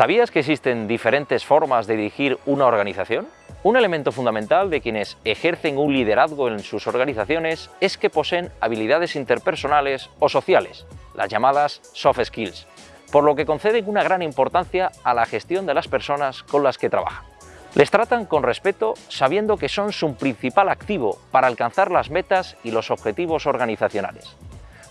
¿Sabías que existen diferentes formas de dirigir una organización? Un elemento fundamental de quienes ejercen un liderazgo en sus organizaciones es que poseen habilidades interpersonales o sociales, las llamadas soft skills, por lo que conceden una gran importancia a la gestión de las personas con las que trabajan. Les tratan con respeto sabiendo que son su principal activo para alcanzar las metas y los objetivos organizacionales.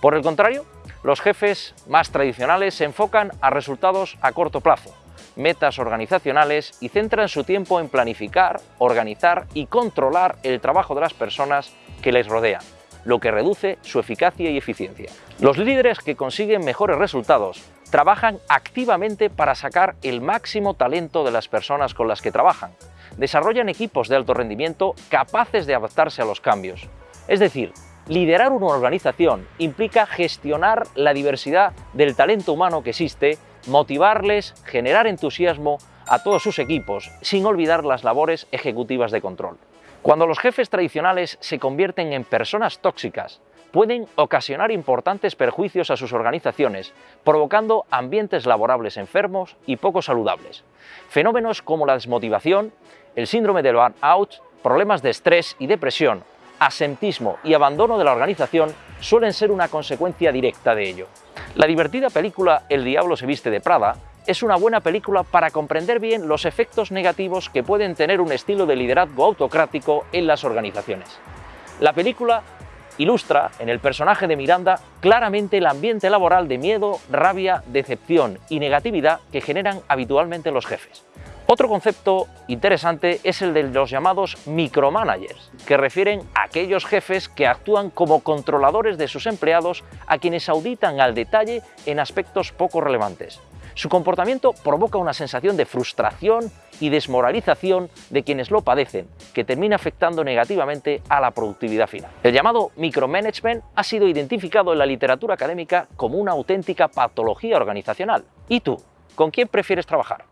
Por el contrario, los jefes más tradicionales se enfocan a resultados a corto plazo, metas organizacionales y centran su tiempo en planificar, organizar y controlar el trabajo de las personas que les rodean, lo que reduce su eficacia y eficiencia. Los líderes que consiguen mejores resultados trabajan activamente para sacar el máximo talento de las personas con las que trabajan. Desarrollan equipos de alto rendimiento capaces de adaptarse a los cambios. Es decir, Liderar una organización implica gestionar la diversidad del talento humano que existe, motivarles, generar entusiasmo a todos sus equipos, sin olvidar las labores ejecutivas de control. Cuando los jefes tradicionales se convierten en personas tóxicas, pueden ocasionar importantes perjuicios a sus organizaciones, provocando ambientes laborables enfermos y poco saludables. Fenómenos como la desmotivación, el síndrome del burnout, problemas de estrés y depresión asentismo y abandono de la organización suelen ser una consecuencia directa de ello. La divertida película El diablo se viste de Prada es una buena película para comprender bien los efectos negativos que pueden tener un estilo de liderazgo autocrático en las organizaciones. La película ilustra en el personaje de Miranda claramente el ambiente laboral de miedo, rabia, decepción y negatividad que generan habitualmente los jefes. Otro concepto interesante es el de los llamados micromanagers, que refieren a aquellos jefes que actúan como controladores de sus empleados a quienes auditan al detalle en aspectos poco relevantes. Su comportamiento provoca una sensación de frustración y desmoralización de quienes lo padecen, que termina afectando negativamente a la productividad final. El llamado micromanagement ha sido identificado en la literatura académica como una auténtica patología organizacional. ¿Y tú? ¿Con quién prefieres trabajar?